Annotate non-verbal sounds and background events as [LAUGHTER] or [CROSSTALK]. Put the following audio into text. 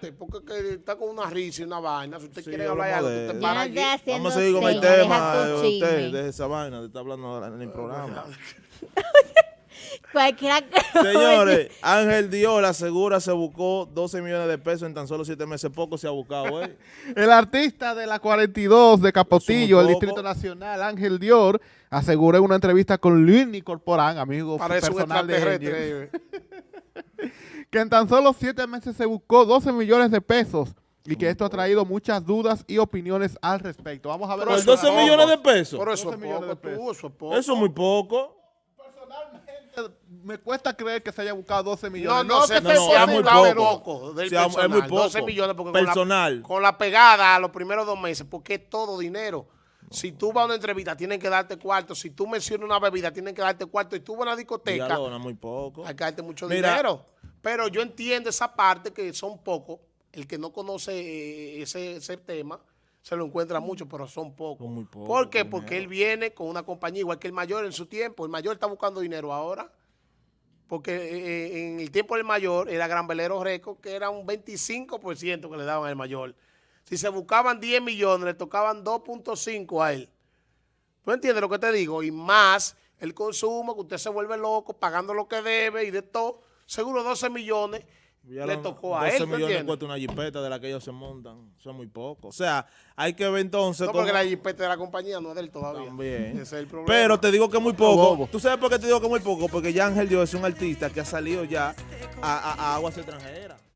cállate, porque que está con una risa y una vaina. Si usted Sí, quiere hablar algo, usted para no allí. estoy haciendo Vamos a seguir con el tema. Usted, de esa vaina, de estar hablando en el programa. [LAUGHS] Cualquiera [LAUGHS] Señores, Ángel Dior asegura se buscó 12 millones de pesos en tan solo 7 meses. Poco se ha buscado, ¿eh? [LAUGHS] El artista de la 42 de Capotillo, el. Distrito Nacional, Ángel Dior, aseguró en una entrevista con Luis Corporán, amigo Parece personal de. Que en tan solo siete meses se buscó 12 millones de pesos y que esto ha traído muchas dudas y opiniones al respecto. Vamos a ver. Pero Por eso es 12 poco. millones de pesos. Pero eso 12 es millones poco, de pesos. tú, eso es poco. Eso es muy poco. Personalmente, me cuesta creer que se haya buscado 12 millones. No, no, que no, no, pueda es muy poco. del Sí, es personal, muy poco. 12 millones porque Personal. Con, la, con la pegada a los primeros dos meses, porque es todo dinero. Si tú vas a una entrevista, tienen que darte cuarto. Si tú mencionas una bebida, tienen que darte cuarto. Y tú vas a una discoteca, Dialona, muy poco. hay que darte mucho Mira. dinero. Pero yo entiendo esa parte que son pocos. El que no conoce eh, ese, ese tema se lo encuentra mucho, pero son pocos. Son muy pocos, ¿Por qué? dinero. Porque él viene con una compañía igual que el mayor en su tiempo. El mayor está buscando dinero ahora. Porque eh, en el tiempo del mayor era Gran Velero Reco, que era un 25% que le daban al mayor. Si se buscaban 10 millones, le tocaban 2.5 a él. ¿Tú entiendes lo que te digo? Y más el consumo, que usted se vuelve loco pagando lo que debe y de todo. Seguro 12 millones Ya le tocó a 12 él, ¿tú millones entiendes? cuesta una jipeta de la que ellos se montan. Eso es muy poco. O sea, hay que ver entonces No, porque la jipeta de la compañía no es de él todavía. También. Ese es el problema. Pero te digo que es muy poco. ¿Tú sabes por qué te digo que muy poco? Porque ya Ángel Dios es un artista que ha salido ya a, a- a aguas extranjeras.